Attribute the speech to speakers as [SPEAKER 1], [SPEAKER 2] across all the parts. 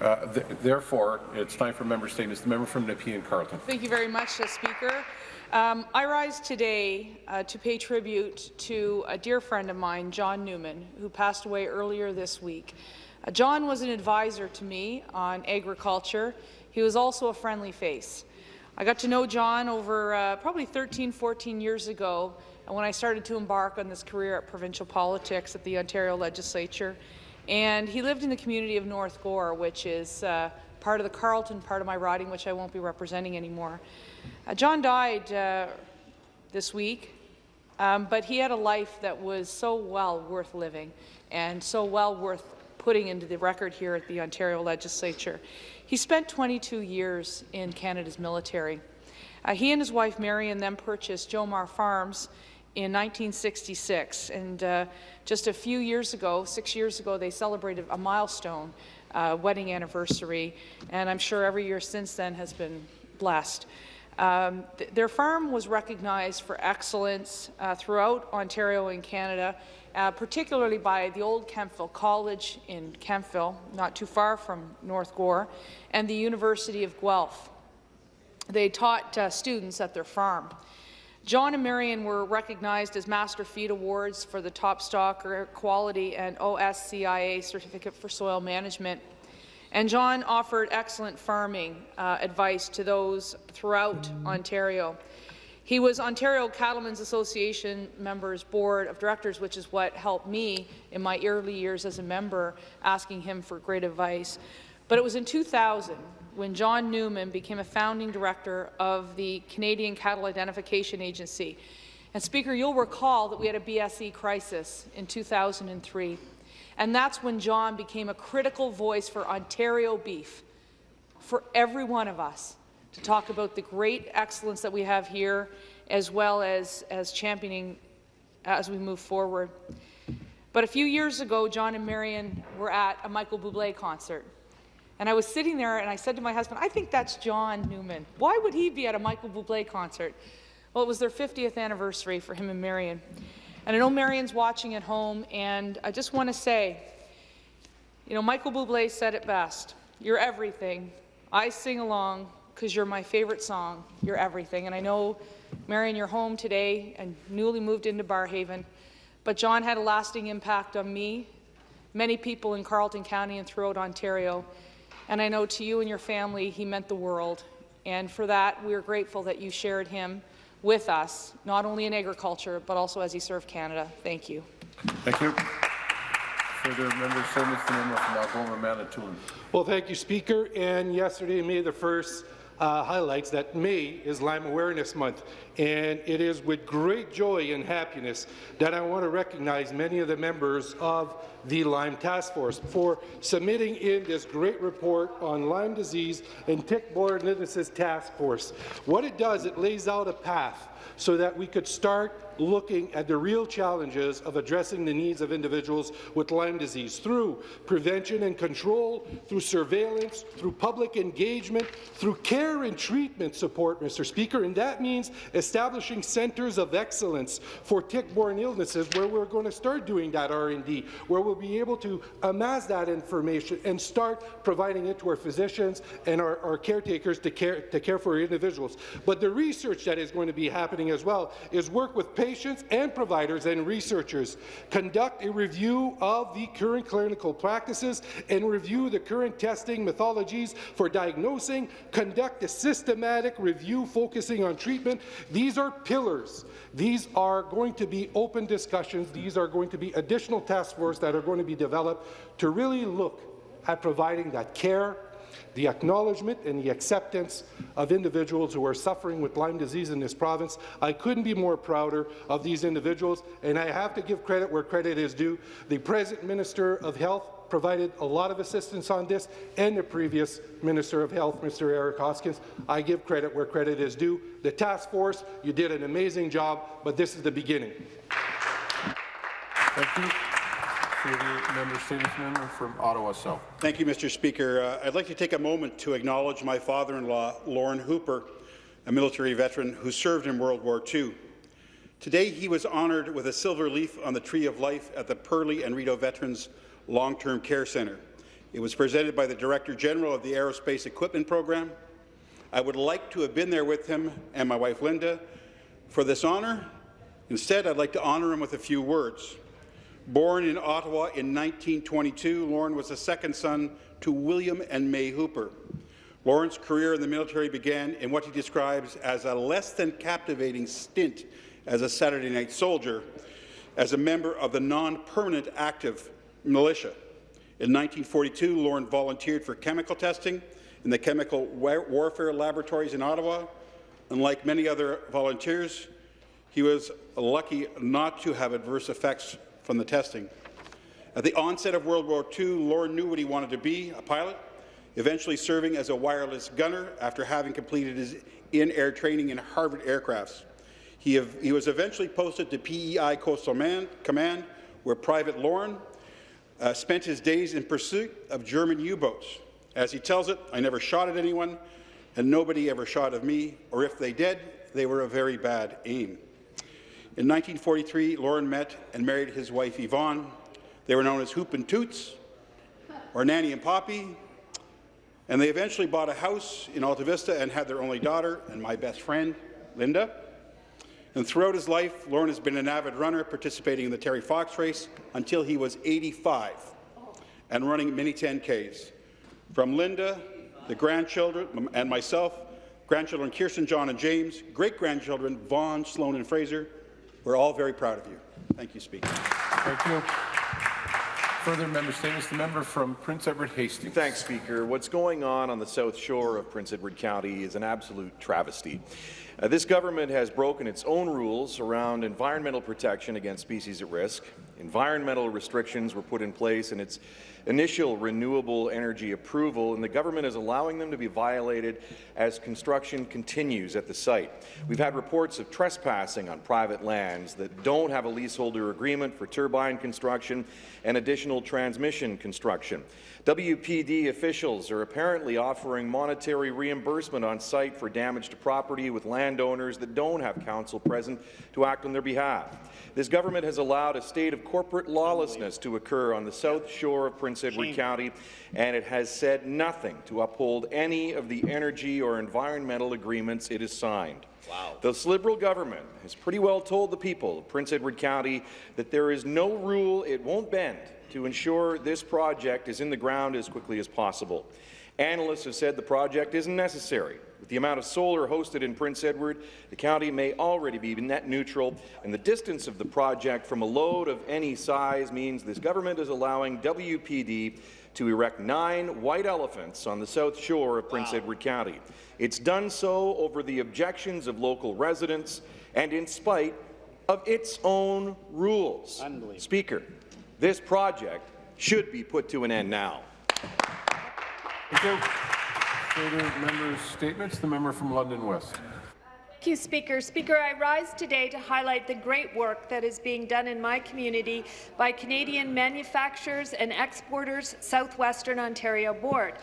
[SPEAKER 1] Uh, th therefore, it's time for member statements. The member from Nepean Carleton.
[SPEAKER 2] Thank you very much, uh, Speaker. Um, I rise today uh, to pay tribute to a dear friend of mine, John Newman, who passed away earlier this week. Uh, John was an advisor to me on agriculture. He was also a friendly face. I got to know John over uh, probably 13, 14 years ago when I started to embark on this career at provincial politics at the Ontario Legislature. And he lived in the community of North Gore, which is uh, part of the Carleton part of my riding, which I won't be representing anymore. Uh, John died uh, this week, um, but he had a life that was so well worth living and so well worth putting into the record here at the Ontario Legislature. He spent 22 years in Canada's military. Uh, he and his wife Marion then purchased Jomar Farms in 1966, and uh, just a few years ago, six years ago, they celebrated a milestone uh, wedding anniversary, and I'm sure every year since then has been blessed. Um, th their farm was recognized for excellence uh, throughout Ontario and Canada, uh, particularly by the old Kemptville College in Kemptville, not too far from North Gore, and the University of Guelph. They taught uh, students at their farm. John and Marion were recognized as Master Feed Awards for the Top Stocker Quality and OSCIA Certificate for Soil Management. And John offered excellent farming uh, advice to those throughout Ontario. He was Ontario Cattlemen's Association members board of directors, which is what helped me in my early years as a member, asking him for great advice. But it was in 2000 when John Newman became a founding director of the Canadian Cattle Identification Agency. And Speaker, you'll recall that we had a BSE crisis in 2003. And that's when John became a critical voice for Ontario beef, for every one of us, to talk about the great excellence that we have here, as well as, as championing as we move forward. But a few years ago, John and Marion were at a Michael Bublé concert. And I was sitting there and I said to my husband, I think that's John Newman. Why would he be at a Michael Bublé concert? Well, it was their 50th anniversary for him and Marion. And I know Marion's watching at home, and I just want to say, you know, Michael Bublé said it best. You're everything. I sing along because you're my favorite song. You're everything. And I know, Marion, you're home today and newly moved into Barrhaven. but John had a lasting impact on me, many people in Carleton County and throughout Ontario. And I know to you and your family, he meant the world. And for that, we are grateful that you shared him with us, not only in agriculture, but also as he served Canada. Thank you.
[SPEAKER 1] Thank you. Further member statements, the member from Algoma, Manitoulin.
[SPEAKER 3] Well, thank you, Speaker. And yesterday, May the 1st, uh, highlights that May is Lyme Awareness Month, and it is with great joy and happiness that I want to recognize many of the members of the Lyme Task Force for submitting in this great report on Lyme disease and tick-borne illnesses task force. What it does, it lays out a path so that we could start looking at the real challenges of addressing the needs of individuals with Lyme disease through prevention and control, through surveillance, through public engagement, through care and treatment support, Mr. Speaker, and that means establishing centres of excellence for tick-borne illnesses where we're going to start doing that R&D, where we'll be able to amass that information and start providing it to our physicians and our, our caretakers to care, to care for individuals. But the research that is going to be happening as well is work with patients and providers and researchers, conduct a review of the current clinical practices and review the current testing methodologies for diagnosing, conduct a systematic review focusing on treatment. These are pillars. These are going to be open discussions. These are going to be additional task force that are going to be developed to really look at providing that care the acknowledgement and the acceptance of individuals who are suffering with Lyme disease in this province. I couldn't be more prouder of these individuals, and I have to give credit where credit is due. The present Minister of Health provided a lot of assistance on this, and the previous Minister of Health, Mr. Eric Hoskins. I give credit where credit is due. The task force, you did an amazing job, but this is the beginning.
[SPEAKER 1] Thank you. member, statements member from Ottawa South.
[SPEAKER 4] Thank you, Mr. Speaker. Uh, I'd like to take a moment to acknowledge my father-in-law, Lorne Hooper, a military veteran who served in World War II. Today, he was honoured with a silver leaf on the Tree of Life at the Perley and Rideau Veterans Long-Term Care Centre. It was presented by the Director General of the Aerospace Equipment Program. I would like to have been there with him and my wife Linda for this honour. Instead, I'd like to honour him with a few words. Born in Ottawa in 1922, Lorne was the second son to William and May Hooper. Lorne's career in the military began in what he describes as a less than captivating stint as a Saturday night soldier as a member of the non-permanent active militia. In 1942, Lorne volunteered for chemical testing in the Chemical Warfare Laboratories in Ottawa. Unlike many other volunteers, he was lucky not to have adverse effects from the testing. At the onset of World War II, Lorne knew what he wanted to be, a pilot, eventually serving as a wireless gunner after having completed his in-air training in Harvard aircrafts. He, he, was eventually posted to PEI Coastal Man, Command, where Private Lorne uh, spent his days in pursuit of German U-boats. As he tells it, I never shot at anyone, and nobody ever shot at me, or if they did, they were a very bad aim. In 1943, Lorne met and married his wife Yvonne. They were known as Hoop and Toots, or Nanny and Poppy, and they eventually bought a house in Alta Vista and had their only daughter and my best friend, Linda. And throughout his life, Lorne has been an avid runner, participating in the Terry Fox race until he was 85 and running many 10Ks. From Linda, the grandchildren, and myself, grandchildren Kirsten, John, and James, great-grandchildren Vaughn, Sloan, and Fraser, we're all very proud of you. Thank you, Speaker.
[SPEAKER 1] Thank you. Further member statements. The member from Prince Edward Hastings.
[SPEAKER 5] Thanks, Speaker. What's going on on the south shore of Prince Edward County is an absolute travesty. Uh, this government has broken its own rules around environmental protection against species at risk. Environmental restrictions were put in place in its initial renewable energy approval, and the government is allowing them to be violated as construction continues at the site. We've had reports of trespassing on private lands that don't have a leaseholder agreement for turbine construction and additional transmission construction. WPD officials are apparently offering monetary reimbursement on site for damage to property with landowners that don't have counsel present to act on their behalf. This government has allowed a state of corporate lawlessness to occur on the south shore of Prince Edward. County, and it has said nothing to uphold any of the energy or environmental agreements it has signed. Wow. This Liberal government has pretty well told the people of Prince Edward County that there is no rule it won't bend to ensure this project is in the ground as quickly as possible. Analysts have said the project isn't necessary. With the amount of solar hosted in Prince Edward, the county may already be net neutral, and the distance of the project from a load of any size means this government is allowing WPD to erect nine white elephants on the south shore of Prince wow. Edward County. It's done so over the objections of local residents and in spite of its own rules. Speaker, this project should be put to an end now.
[SPEAKER 1] Thank you. Further members' statements. The member from London West.
[SPEAKER 6] Thank you, Speaker. Speaker, I rise today to highlight the great work that is being done in my community by Canadian manufacturers and exporters Southwestern Ontario Board.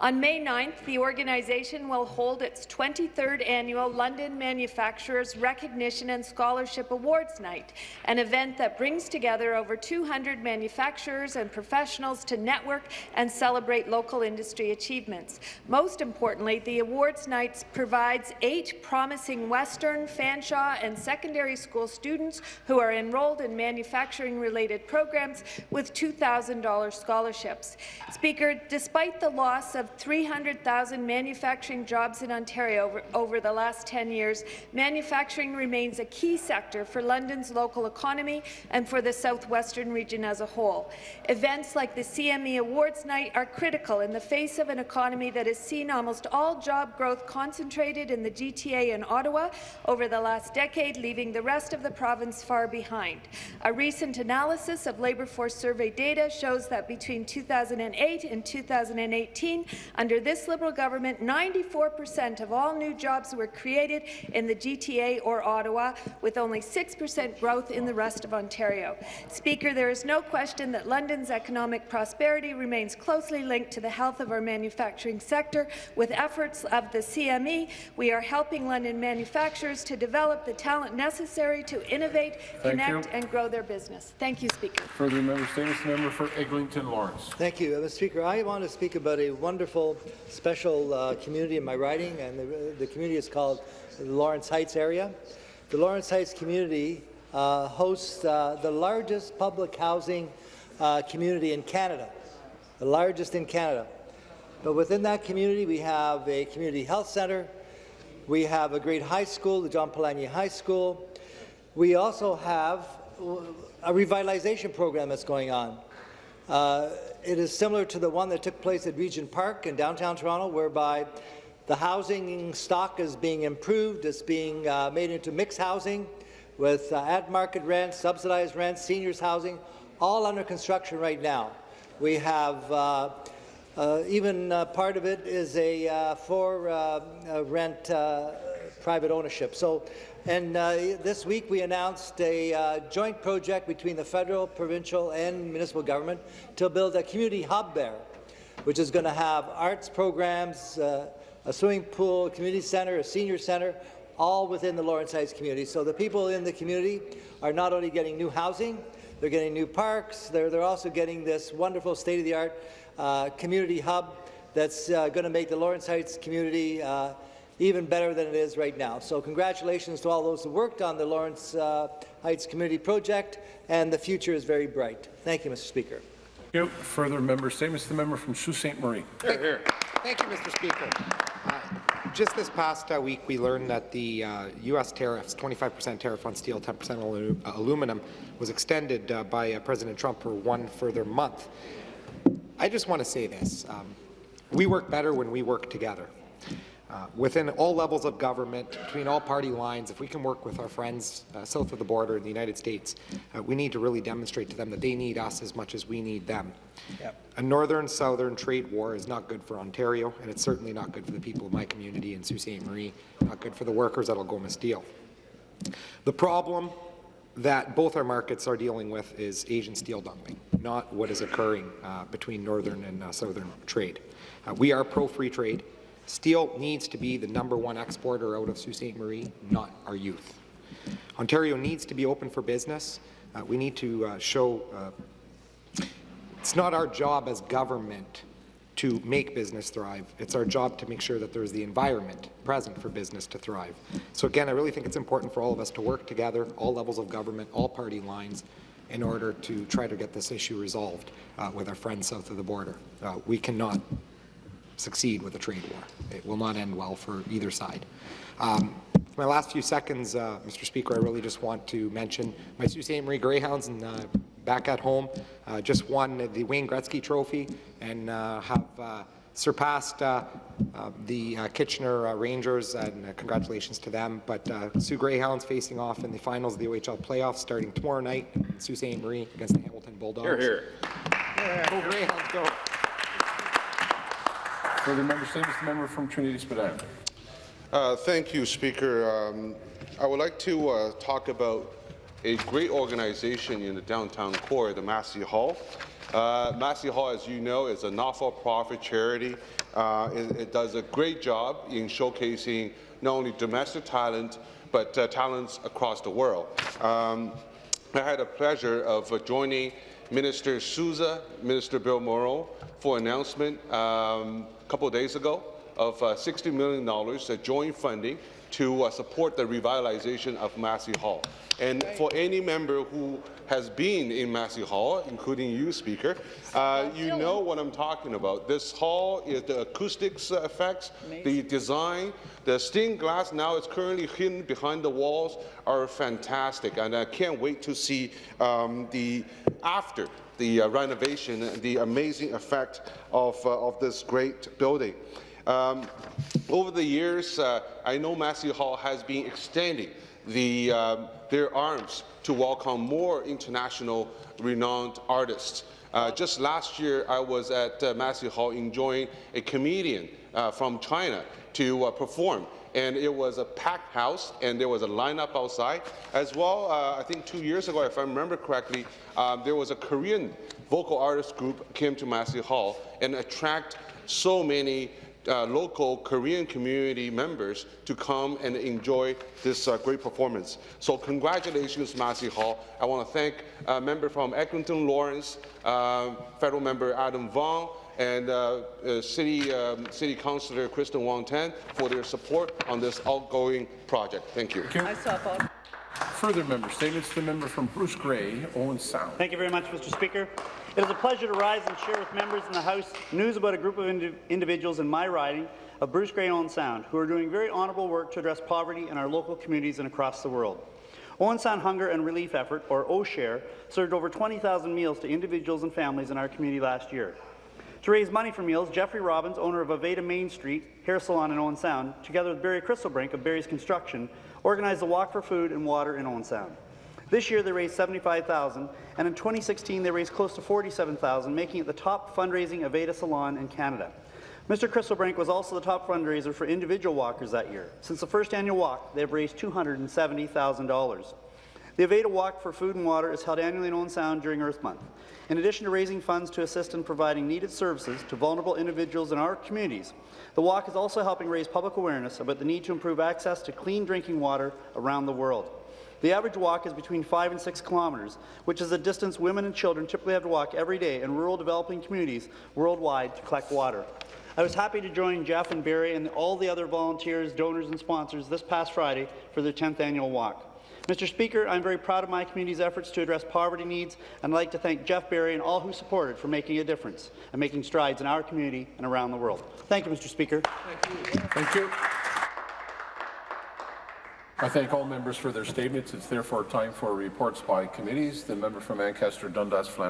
[SPEAKER 6] On May 9th, the organization will hold its 23rd annual London Manufacturers Recognition and Scholarship Awards Night, an event that brings together over 200 manufacturers and professionals to network and celebrate local industry achievements. Most importantly, the awards night provides eight promising Western, Fanshawe and secondary school students who are enrolled in manufacturing-related programs with $2,000 scholarships. Speaker, despite the loss of 300,000 manufacturing jobs in Ontario over, over the last 10 years, manufacturing remains a key sector for London's local economy and for the southwestern region as a whole. Events like the CME Awards Night are critical in the face of an economy that has seen almost all job growth concentrated in the GTA and Ottawa over the last decade, leaving the rest of the province far behind. A recent analysis of labour force survey data shows that between 2008 and 2018, under this Liberal government, 94 per cent of all new jobs were created in the GTA or Ottawa, with only 6 per cent growth in the rest of Ontario. Speaker, there is no question that London's economic prosperity remains closely linked to the health of our manufacturing sector. With efforts of the CME, we are helping London manufacturers manufacturers to develop the talent necessary to innovate,
[SPEAKER 1] Thank
[SPEAKER 6] connect,
[SPEAKER 1] you.
[SPEAKER 6] and grow their business. Thank you, Speaker.
[SPEAKER 1] Further member statements, member for Eglinton Lawrence.
[SPEAKER 7] Thank you, uh, Mr. Speaker. I want to speak about a wonderful, special uh, community in my riding, and the, the community is called the Lawrence Heights area. The Lawrence Heights community uh, hosts uh, the largest public housing uh, community in Canada, the largest in Canada. But within that community, we have a community health centre, we have a great high school, the John Polanyi High School. We also have a revitalization program that's going on. Uh, it is similar to the one that took place at Regent Park in downtown Toronto, whereby the housing stock is being improved, it's being uh, made into mixed housing with uh, at-market rents, subsidized rents, seniors housing, all under construction right now. We have uh, uh, even uh, part of it is a uh, for rent private ownership. So, and uh, this week we announced a uh, joint project between the federal, provincial, and municipal government to build a community hub there, which is going to have arts programs, uh, a swimming pool, a community centre, a senior centre, all within the Lawrence Heights community. So the people in the community are not only getting new housing, they're getting new parks, they're, they're also getting this wonderful state-of-the-art uh, community hub that's uh, going to make the Lawrence Heights community uh, even better than it is right now. So congratulations to all those who worked on the Lawrence uh, Heights Community Project, and the future is very bright. Thank you, Mr. Speaker.
[SPEAKER 1] Thank you. Further member statements, the member from Sault Ste. Marie.
[SPEAKER 8] Thank you, Mr. Speaker. Uh, Just this past uh, week, we learned that the uh, U.S. tariffs, 25% tariff on steel, 10% on alu- aluminum, was extended uh, by uh, President Trump for one further month. I just want to say this. Um, we work better when we work together. Uh, within all levels of government, between all party lines, if we can work with our friends uh, south of the border in the United States, uh, we need to really demonstrate to them that they need us as much as we need them. A northern-southern trade war is not good for Ontario, and it's certainly not good for the people of my community in Sault Ste. Marie, not good for the workers at Algoma Steel. The problem that both our markets are dealing with is Asian steel dumping, not what is occurring uh, between northern and uh, southern trade. We are pro-free trade. Steel needs to be the number one exporter out of Sault Ste. Marie, not our youth. Ontario needs to be open for business. Uh, we need to uh, show uh, it's not our job as government to make business thrive. It's our job to make sure that there's the environment present for business to thrive. So again, I really think it's important for all of us to work together, all levels of government, all party lines, in order to try to get this issue resolved uh, with our friends south of the border. Uh, we cannot succeed with a trade war. It will not end well for either side. Um, for my last few seconds, uh, Mr. Speaker, I really just want to mention my Sault Ste. Marie Greyhounds and uh, back at home uh, just won the Wayne Gretzky Trophy and uh, have uh, surpassed uh, uh, the uh, Kitchener uh, Rangers, and uh, congratulations to them. But uh, Soo Greyhounds facing off in the finals of the OHL playoffs starting tomorrow night in Sault Ste. Marie against the Hamilton Bulldogs.
[SPEAKER 5] Hear, hear.
[SPEAKER 8] Go Greyhounds, go.
[SPEAKER 1] Further member statements, the member from Trinity Spadina.
[SPEAKER 9] Uh, Thank you, Speaker. Um, I would like to uh, talk about a great organization in the downtown core, the Massey Hall. Uh, Massey Hall, as you know, is a not-for-profit charity. Uh, It it does a great job in showcasing not only domestic talent, but uh, talents across the world. Um, I had the pleasure of uh, joining Minister Sousa, Minister Bill Morneau, for announcement um, a couple of days ago of uh, $60 million uh, joint funding to uh, support the revitalization of Massey Hall. And for any member who has been in Massey Hall, including you, Speaker, uh, you know what I'm talking about. This hall is the acoustics uh, effects, the design, the stained glass now is currently hidden behind the walls are fantastic, and I can't wait to see um, the after the uh, renovation, the amazing effect of, uh, of this great building. Um, over the years, uh, I know Massey Hall has been extending the, um, their arms to welcome more international renowned artists. Uh, just last year, I was at uh, Massey Hall enjoying a comedian uh, from China to uh, perform. And it was a packed house, and there was a lineup outside. As well, uh, I think two years ago, if I remember correctly, um, there was a Korean vocal artist group came to Massey Hall and attract so many uh, local Korean community members to come and enjoy this uh, great performance. So congratulations, Massey Hall. I want to thank uh, member from Eglinton Lawrence, uh, federal member Adam Vaughan, and uh, uh, City, um, City Councillor Kristyn Wong-Tam for their support on this outgoing project. Thank you.
[SPEAKER 1] Further member statements, the member from Bruce Grey, Owen Sound.
[SPEAKER 10] Thank you very much, Mr. Speaker. It is a pleasure to rise and share with members in the House news about a group of indi individuals in my riding of Bruce Grey Owen Sound who are doing very honourable work to address poverty in our local communities and across the world. Owen Sound Hunger and Relief Effort, or OSHARE, served over 20,000 meals to individuals and families in our community last year. To raise money for meals, Jeffrey Robbins, owner of Aveda Main Street Hair Salon in Owen Sound, together with Barry Crystalbrink of Barry's Construction, organized a walk for food and water in Owen Sound. This year they raised 75,000, and in 2016 they raised close to 47,000, making it the top fundraising Aveda salon in Canada. Mr. Crystalbrink was also the top fundraiser for individual walkers that year. Since the first annual walk, they have raised $270,000. The Aveda Walk for Food and Water is held annually in Owen Sound during Earth Month. In addition to raising funds to assist in providing needed services to vulnerable individuals in our communities, the walk is also helping raise public awareness about the need to improve access to clean drinking water around the world. The average walk is between 5 and 6 kilometres, which is the distance women and children typically have to walk every day in rural developing communities worldwide to collect water. I was happy to join Jeff and Barry and all the other volunteers, donors and sponsors this past Friday for their 10th annual walk. Mr. Speaker, I'm very proud of my community's efforts to address poverty needs, and I'd like to thank Jeff Berry and all who supported for making a difference and making strides in our community and around the world. Thank you, Mr. Speaker.
[SPEAKER 1] Thank you. I thank all members for their statements. It's therefore time for reports by committees. The member from Ancaster Dundas Flamborough.